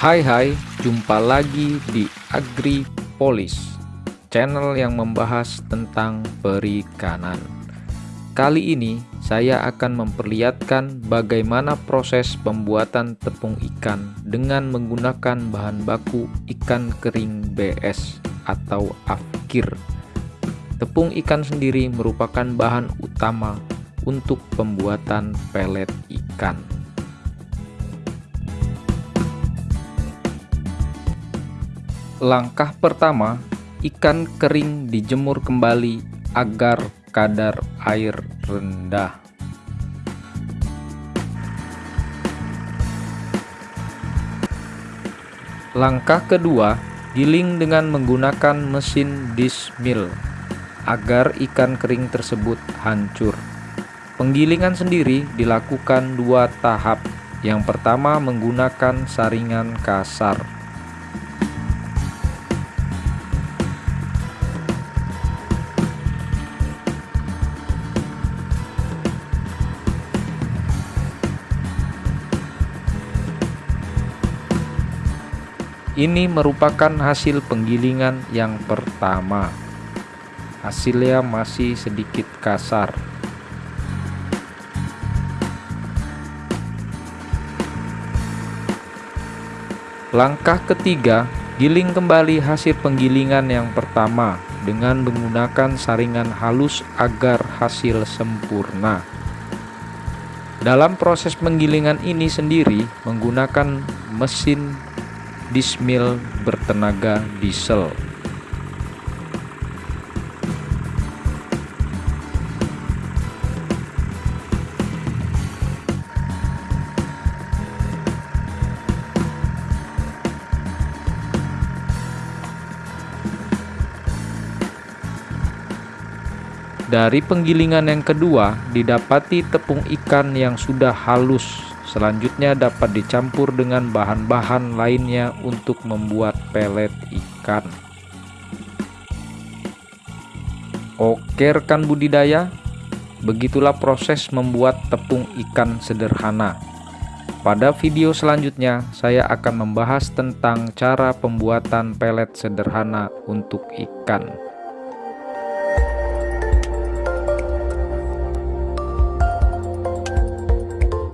Hai hai, jumpa lagi di AgriPolis, channel yang membahas tentang perikanan. Kali ini saya akan memperlihatkan bagaimana proses pembuatan tepung ikan dengan menggunakan bahan baku ikan kering BS atau afkir. Tepung ikan sendiri merupakan bahan utama untuk pembuatan pelet ikan. Langkah pertama, ikan kering dijemur kembali agar kadar air rendah. Langkah kedua, giling dengan menggunakan mesin dismill agar ikan kering tersebut hancur. Penggilingan sendiri dilakukan dua tahap. Yang pertama menggunakan saringan kasar Ini merupakan hasil penggilingan yang pertama. Hasilnya masih sedikit kasar. Langkah ketiga, giling kembali hasil penggilingan yang pertama dengan menggunakan saringan halus agar hasil sempurna. Dalam proses penggilingan ini sendiri menggunakan mesin dismill bertenaga diesel. Dari penggilingan yang kedua, didapati tepung ikan yang sudah halus Selanjutnya dapat dicampur dengan bahan-bahan lainnya untuk membuat pelet ikan. Oke rekan budidaya, begitulah proses membuat tepung ikan sederhana. Pada video selanjutnya, saya akan membahas tentang cara pembuatan pelet sederhana untuk ikan.